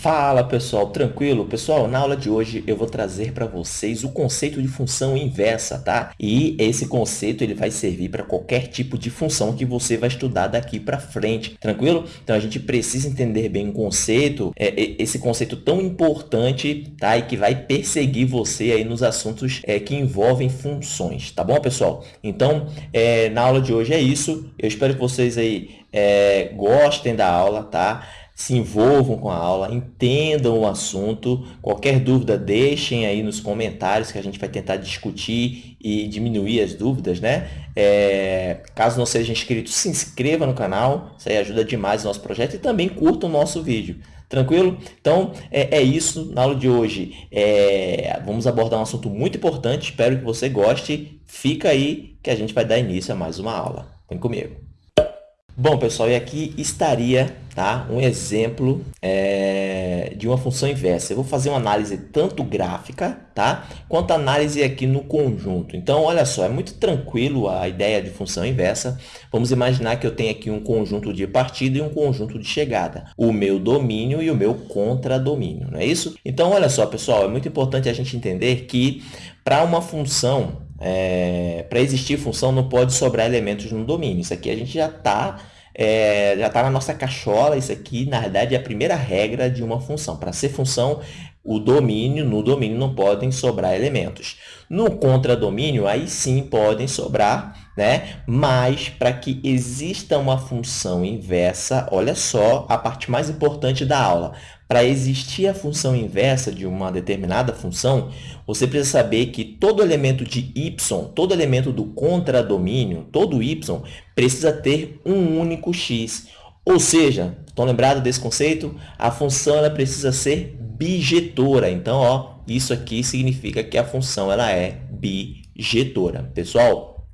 Fala pessoal, tranquilo? Pessoal, na aula de hoje eu vou trazer para vocês o conceito de função inversa, tá? E esse conceito ele vai servir para qualquer tipo de função que você vai estudar daqui para frente, tranquilo? Então a gente precisa entender bem o conceito, é, esse conceito tão importante, tá? E que vai perseguir você aí nos assuntos é, que envolvem funções, tá bom pessoal? Então, é, na aula de hoje é isso, eu espero que vocês aí é, gostem da aula, tá? Se envolvam com a aula, entendam o assunto. Qualquer dúvida, deixem aí nos comentários que a gente vai tentar discutir e diminuir as dúvidas, né? É, caso não seja inscrito, se inscreva no canal, isso aí ajuda demais o nosso projeto e também curta o nosso vídeo. Tranquilo? Então, é, é isso na aula de hoje. É, vamos abordar um assunto muito importante, espero que você goste. Fica aí que a gente vai dar início a mais uma aula. Vem comigo. Bom, pessoal, e aqui estaria tá, um exemplo é, de uma função inversa. Eu vou fazer uma análise tanto gráfica tá, quanto análise aqui no conjunto. Então, olha só, é muito tranquilo a ideia de função inversa. Vamos imaginar que eu tenho aqui um conjunto de partida e um conjunto de chegada. O meu domínio e o meu contradomínio, não é isso? Então, olha só, pessoal, é muito importante a gente entender que para uma função é, para existir função não pode sobrar elementos no domínio. Isso aqui a gente já está é, já está na nossa cachola. Isso aqui, na verdade, é a primeira regra de uma função. Para ser função, o domínio, no domínio não podem sobrar elementos. No contradomínio, aí sim podem sobrar, né? mas para que exista uma função inversa, olha só a parte mais importante da aula. Para existir a função inversa de uma determinada função, você precisa saber que todo elemento de y, todo elemento do contradomínio, todo y, precisa ter um único x. Ou seja, estão lembrados desse conceito? A função ela precisa ser bijetora. Então, ó, isso aqui significa que a função ela é bijetora. Pessoal,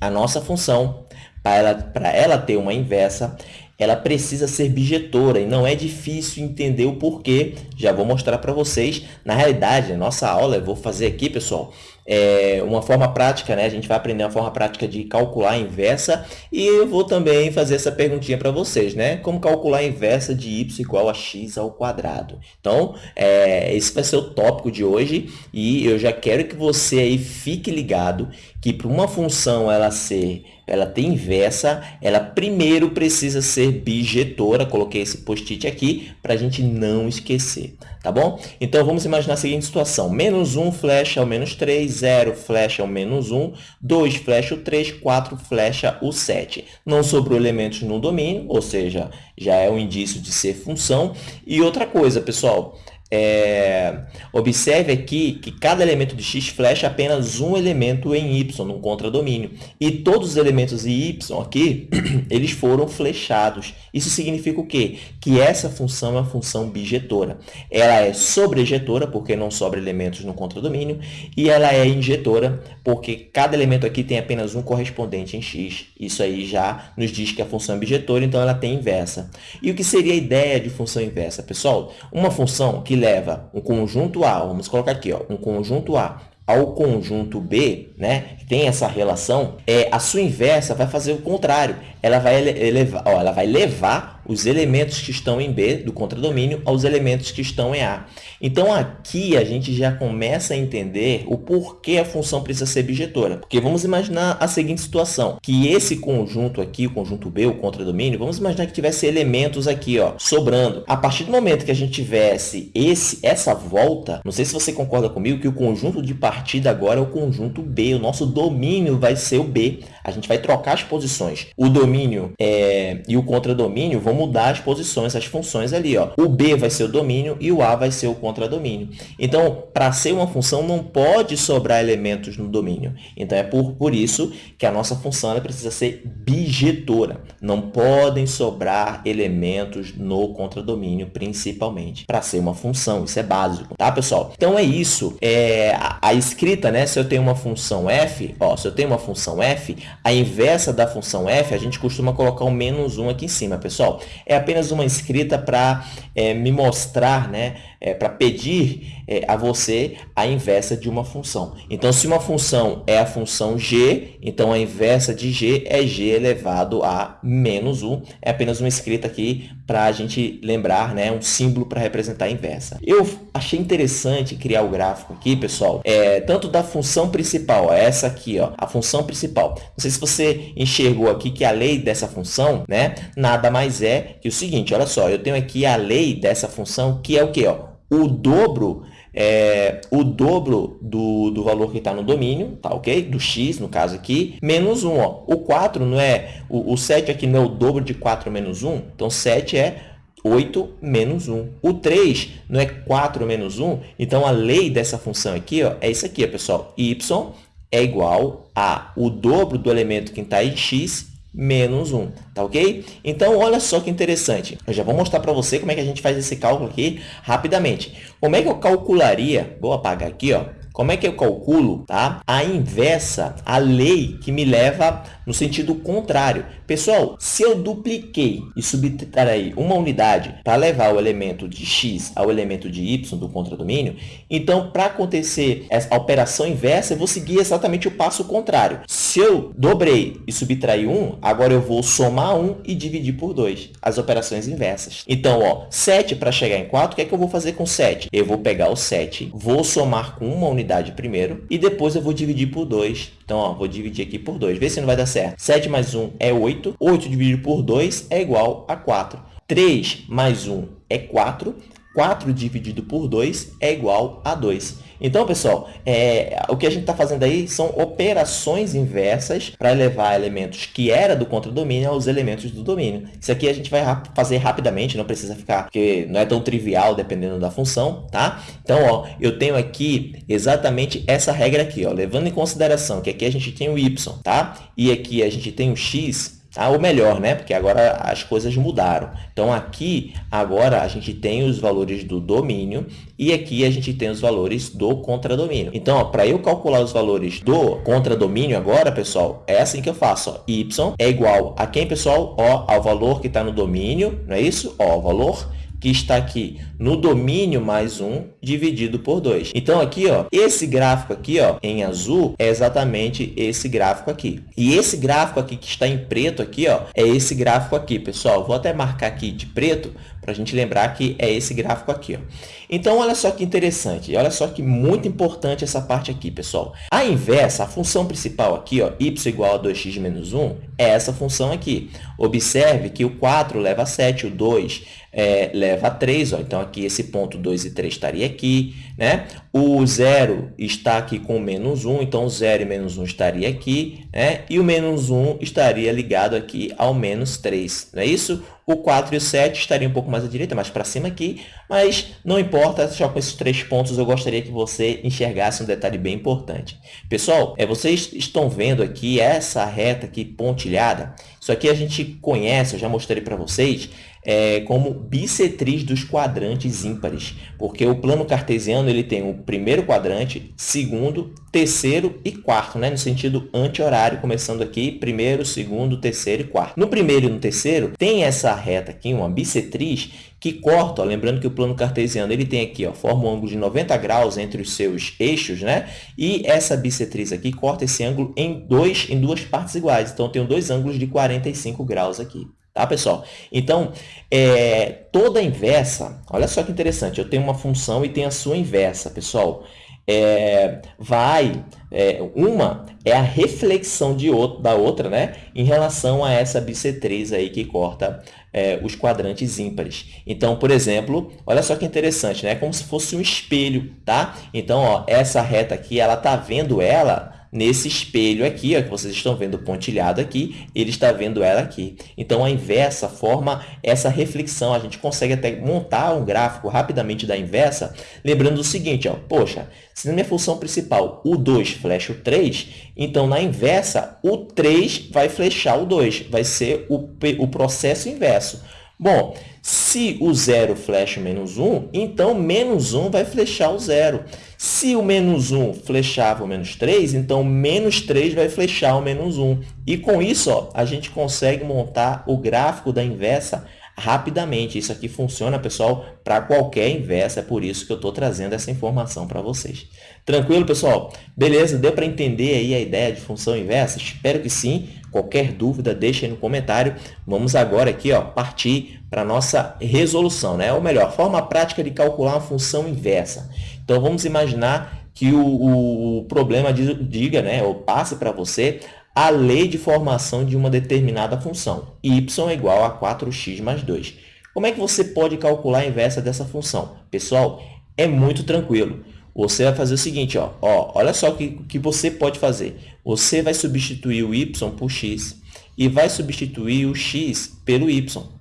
a nossa função, para ela, ela ter uma inversa, ela precisa ser bijetora e não é difícil entender o porquê. Já vou mostrar para vocês. Na realidade, a nossa aula, eu vou fazer aqui, pessoal, é uma forma prática, né? A gente vai aprender uma forma prática de calcular a inversa e eu vou também fazer essa perguntinha para vocês, né? Como calcular a inversa de y igual a x ao quadrado. Então, é, esse vai ser o tópico de hoje e eu já quero que você aí fique ligado que para uma função ela ser, ela ter inversa, ela primeiro precisa ser bijetora. Coloquei esse post-it aqui para a gente não esquecer, tá bom? Então, vamos imaginar a seguinte situação. Menos 1 flecha ao menos 3, 0 flecha o menos 1, 2 flecha o 3, 4 flecha o 7. Não sobrou elementos no domínio, ou seja, já é um indício de ser função. E outra coisa, pessoal, é, observe aqui que cada elemento de x flecha apenas um elemento em y, num contradomínio. E todos os elementos em y aqui, eles foram flechados. Isso significa o quê? Que essa função é uma função bijetora. Ela é sobrejetora, porque não sobra elementos no contradomínio, e ela é injetora, porque cada elemento aqui tem apenas um correspondente em x. Isso aí já nos diz que a função é bijetora, então ela tem inversa. E o que seria a ideia de função inversa? Pessoal, uma função que leva um conjunto A, vamos colocar aqui, ó, um conjunto A ao conjunto B, né, que tem essa relação, é, a sua inversa vai fazer o contrário. Ela vai, elevar, ó, ela vai levar os elementos que estão em B do contradomínio aos elementos que estão em A. Então, aqui a gente já começa a entender o porquê a função precisa ser bijetora. Porque vamos imaginar a seguinte situação, que esse conjunto aqui, o conjunto B, o contradomínio, vamos imaginar que tivesse elementos aqui, ó, sobrando. A partir do momento que a gente tivesse esse, essa volta, não sei se você concorda comigo, que o conjunto de partida agora é o conjunto B, o nosso domínio vai ser o B. A gente vai trocar as posições. O domínio é, e o contradomínio vão mudar as posições, as funções ali. Ó. O B vai ser o domínio e o A vai ser o contradomínio. Então, para ser uma função, não pode sobrar elementos no domínio. Então, é por, por isso que a nossa função precisa ser bijetora. Não podem sobrar elementos no contradomínio, principalmente, para ser uma função. Isso é básico, tá, pessoal? Então, é isso. É, a, a escrita, né? Se eu tenho uma função f, ó, se eu tenho uma função f, a inversa da função f, a gente costuma colocar o menos 1 aqui em cima, pessoal. é apenas uma escrita para é, me mostrar, né, é, para pedir é, a você a inversa de uma função. Então, se uma função é a função g, então a inversa de g é g elevado a menos 1. É apenas uma escrita aqui para a gente lembrar, né, um símbolo para representar a inversa. Eu achei interessante criar o gráfico aqui, pessoal, é, tanto da função principal, essa aqui, ó, a função principal. Não sei se você enxergou aqui que a lei dessa função, né, nada mais é que o seguinte, olha só, eu tenho aqui a lei dessa função que é o que? O dobro é, o dobro do, do valor que está no domínio, tá ok? Do x, no caso aqui, menos 1. Ó. O 4 não é, o, o 7 aqui não é o dobro de 4 menos 1, então 7 é 8 menos 1. O 3 não é 4 menos 1, então a lei dessa função aqui ó, é isso aqui, ó, pessoal. y é igual a o dobro do elemento que está em x menos 1, tá ok? Então, olha só que interessante. Eu já vou mostrar para você como é que a gente faz esse cálculo aqui rapidamente. Como é que eu calcularia? Vou apagar aqui, ó. Como é que eu calculo tá? a inversa, a lei que me leva no sentido contrário? Pessoal, se eu dupliquei e subtraí uma unidade para levar o elemento de x ao elemento de y do contradomínio, então, para acontecer a operação inversa, eu vou seguir exatamente o passo contrário. Se eu dobrei e subtraí 1, agora eu vou somar 1 e dividir por 2, as operações inversas. Então, ó, 7 para chegar em 4, o que é que eu vou fazer com 7? Eu vou pegar o 7, vou somar com uma unidade unidade primeiro e depois eu vou dividir por 2. Então, ó, vou dividir aqui por 2. Vê se não vai dar certo. 7 mais 1 é 8. 8 dividido por 2 é igual a 4. 3 mais 1 é 4. 4 dividido por 2 é igual a 2. Então, pessoal, é, o que a gente está fazendo aí são operações inversas para levar elementos que era do contradomínio aos elementos do domínio. Isso aqui a gente vai fazer rapidamente, não precisa ficar, porque não é tão trivial dependendo da função, tá? Então, ó, eu tenho aqui exatamente essa regra aqui, ó, levando em consideração que aqui a gente tem o y, tá? E aqui a gente tem o x, ah, ou melhor, né? Porque agora as coisas mudaram. Então, aqui, agora, a gente tem os valores do domínio e aqui a gente tem os valores do contradomínio. Então, para eu calcular os valores do contradomínio agora, pessoal, é assim que eu faço. Ó. y é igual a quem, pessoal? Ó, ao valor que está no domínio, não é isso? Ó, o valor que está aqui no domínio mais 1 dividido por 2. Então, aqui, ó, esse gráfico aqui ó, em azul é exatamente esse gráfico aqui. E esse gráfico aqui que está em preto aqui, ó, é esse gráfico aqui, pessoal. Vou até marcar aqui de preto para a gente lembrar que é esse gráfico aqui. Ó. Então, olha só que interessante, olha só que muito importante essa parte aqui, pessoal. A inversa, a função principal aqui, ó, y igual a 2x menos 1, é essa função aqui. Observe que o 4 leva a 7, o 2 é, leva a 3, ó. então aqui esse ponto 2 e 3 estaria aqui, né? O 0 está aqui com menos 1, então o 0 e menos 1 estaria aqui, né? E o menos 1 estaria ligado aqui ao menos 3, não é isso? O 4 e o 7 estariam um pouco mais à direita, mais para cima aqui, mas não importa, só com esses três pontos eu gostaria que você enxergasse um detalhe bem importante. Pessoal, é, vocês estão vendo aqui essa reta aqui pontilhada? Isso aqui a gente conhece, eu já mostrei para vocês, é, como bissetriz dos quadrantes ímpares, porque o plano cartesiano ele tem o primeiro quadrante, segundo, terceiro e quarto, né? no sentido anti-horário, começando aqui, primeiro, segundo, terceiro e quarto. No primeiro e no terceiro, tem essa reta aqui, uma bissetriz, que corta, ó, lembrando que o plano cartesiano ele tem aqui, ó, forma um ângulo de 90 graus entre os seus eixos, né? E essa bissetriz aqui corta esse ângulo em, dois, em duas partes iguais. Então, eu tenho dois ângulos de 45 graus aqui. Tá, pessoal? Então, é, toda inversa, olha só que interessante, eu tenho uma função e tenho a sua inversa, pessoal. É, vai, é, uma é a reflexão de outro, da outra, né? Em relação a essa bissetriz aí que corta é, os quadrantes ímpares. Então, por exemplo, olha só que interessante, né? Como se fosse um espelho, tá? Então, ó, essa reta aqui, ela tá vendo ela nesse espelho aqui, ó, que vocês estão vendo pontilhado aqui, ele está vendo ela aqui. Então, a inversa forma essa reflexão. A gente consegue até montar um gráfico rapidamente da inversa, lembrando o seguinte, ó, poxa, se na minha função principal o 2 flecha o 3, então, na inversa, o 3 vai flechar o 2, vai ser o, o processo inverso. Bom, se o zero flecha menos 1, então menos 1 vai flechar o zero. Se o menos 1 flechava o menos 3, então menos 3 vai flechar o menos 1. E com isso, ó, a gente consegue montar o gráfico da inversa rapidamente. Isso aqui funciona, pessoal, para qualquer inversa, é por isso que eu estou trazendo essa informação para vocês. Tranquilo, pessoal? Beleza? Deu para entender aí a ideia de função inversa? Espero que sim. Qualquer dúvida, deixe aí no comentário. Vamos agora aqui ó, partir para a nossa resolução, né? ou melhor, forma prática de calcular uma função inversa. Então, vamos imaginar que o, o problema diga, né, ou passe para você a lei de formação de uma determinada função, y é igual a 4x mais 2. Como é que você pode calcular a inversa dessa função? Pessoal, é muito tranquilo. Você vai fazer o seguinte, ó, ó olha só o que, que você pode fazer. Você vai substituir o y por x e vai substituir o x pelo y.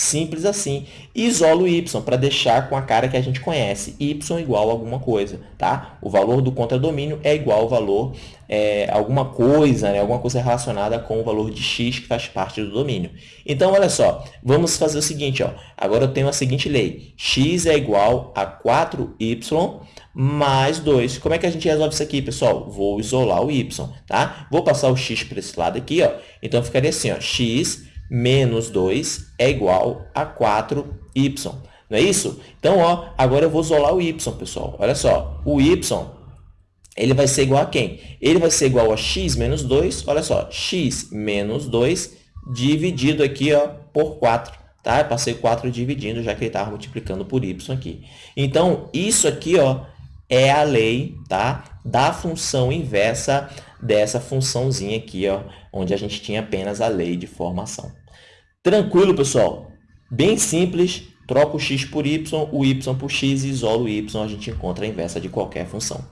Simples assim. Isolo y para deixar com a cara que a gente conhece. y igual a alguma coisa, tá? O valor do contradomínio é igual ao valor é, alguma coisa, né? alguma coisa relacionada com o valor de x que faz parte do domínio. Então, olha só, vamos fazer o seguinte, ó. Agora eu tenho a seguinte lei. x é igual a 4y mais 2. Como é que a gente resolve isso aqui, pessoal? Vou isolar o y, tá? Vou passar o x para esse lado aqui, ó. Então, ficaria assim, ó. x menos 2 é igual a 4y. Não é isso? Então, ó, agora eu vou isolar o y, pessoal. Olha só, o y ele vai ser igual a quem? Ele vai ser igual a x menos 2, olha só, x menos 2 dividido aqui ó, por 4. Tá? Eu passei 4 dividindo, já que ele estava multiplicando por y aqui. Então, isso aqui ó, é a lei tá? da função inversa dessa funçãozinha aqui, ó, onde a gente tinha apenas a lei de formação. Tranquilo, pessoal? Bem simples, troca o x por y, o y por x e o y, a gente encontra a inversa de qualquer função.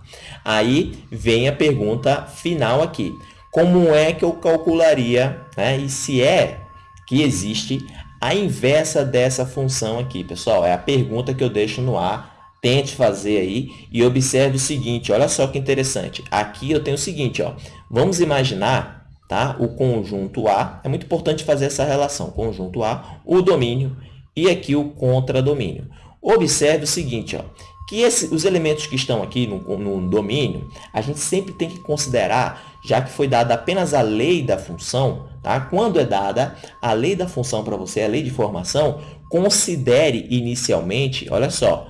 Aí vem a pergunta final aqui. Como é que eu calcularia, né, e se é que existe a inversa dessa função aqui, pessoal? É a pergunta que eu deixo no ar. Tente fazer aí e observe o seguinte, olha só que interessante. Aqui eu tenho o seguinte, ó, vamos imaginar tá? o conjunto A, é muito importante fazer essa relação, conjunto A, o domínio e aqui o contradomínio. Observe o seguinte, ó, que esse, os elementos que estão aqui no, no domínio, a gente sempre tem que considerar, já que foi dada apenas a lei da função, tá? quando é dada a lei da função para você, a lei de formação, considere inicialmente, olha só,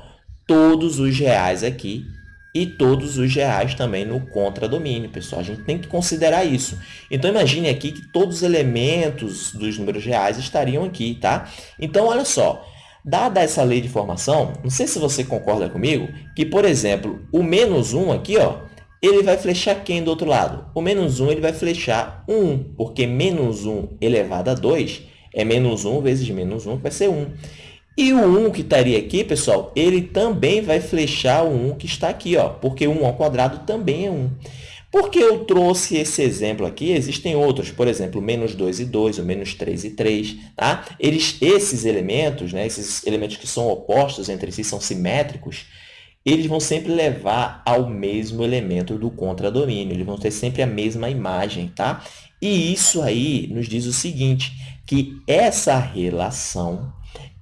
todos os reais aqui e todos os reais também no contradomínio, pessoal. A gente tem que considerar isso. Então, imagine aqui que todos os elementos dos números reais estariam aqui, tá? Então, olha só. Dada essa lei de formação, não sei se você concorda comigo, que, por exemplo, o menos 1 aqui, ó, ele vai flechar quem do outro lado? O menos 1 ele vai flechar 1, porque menos 1 elevado a 2 é menos 1 vezes menos 1, que vai ser 1. E o 1 que estaria aqui, pessoal, ele também vai flechar o 1 que está aqui, ó, porque 1 ao quadrado também é 1. Por que eu trouxe esse exemplo aqui? Existem outros, por exemplo, menos 2 e 2, ou menos 3 e 3. Tá? Eles, esses elementos, né, esses elementos que são opostos entre si, são simétricos, eles vão sempre levar ao mesmo elemento do contradomínio. Eles vão ter sempre a mesma imagem. Tá? E isso aí nos diz o seguinte, que essa relação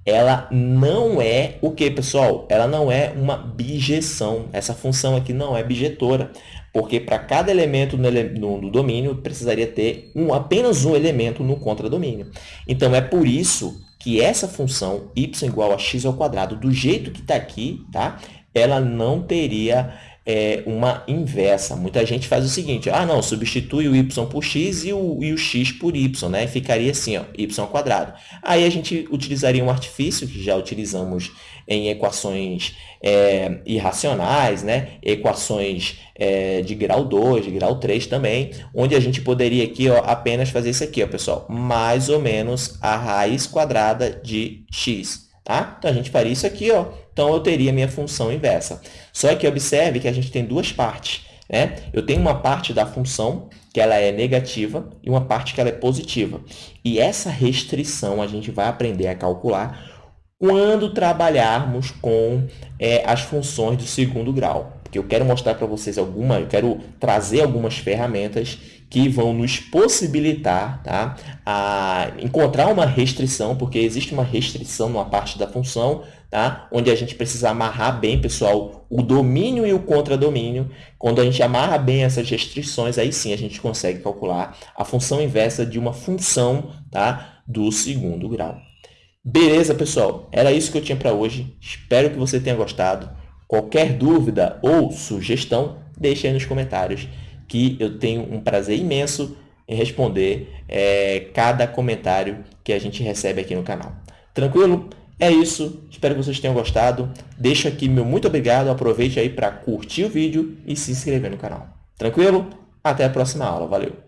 ela não é o que, pessoal? Ela não é uma bijeção. Essa função aqui não é bijetora, porque para cada elemento no, no, domínio precisaria ter um, apenas um elemento no contradomínio. Então, é por isso que essa função y igual a x ao quadrado, do jeito que está aqui, tá? ela não teria é, uma inversa. Muita gente faz o seguinte, ah, não, substitui o y por x e o, e o x por y, né? Ficaria assim, ó, y ao quadrado. Aí a gente utilizaria um artifício, que já utilizamos em equações é, irracionais, né? equações é, de grau 2, de grau 3 também, onde a gente poderia aqui ó, apenas fazer isso aqui, ó, pessoal, mais ou menos a raiz quadrada de x. Tá? Então, a gente faria isso aqui, ó. então eu teria minha função inversa. Só que observe que a gente tem duas partes. Né? Eu tenho uma parte da função que ela é negativa e uma parte que ela é positiva. E essa restrição a gente vai aprender a calcular quando trabalharmos com é, as funções do segundo grau. Porque eu quero mostrar para vocês alguma, eu quero trazer algumas ferramentas que vão nos possibilitar tá, a encontrar uma restrição, porque existe uma restrição numa parte da função, tá, onde a gente precisa amarrar bem, pessoal, o domínio e o contradomínio. Quando a gente amarra bem essas restrições, aí sim a gente consegue calcular a função inversa de uma função tá, do segundo grau. Beleza, pessoal? Era isso que eu tinha para hoje. Espero que você tenha gostado. Qualquer dúvida ou sugestão, deixe aí nos comentários que eu tenho um prazer imenso em responder é, cada comentário que a gente recebe aqui no canal. Tranquilo? É isso. Espero que vocês tenham gostado. Deixo aqui meu muito obrigado. Aproveite aí para curtir o vídeo e se inscrever no canal. Tranquilo? Até a próxima aula. Valeu!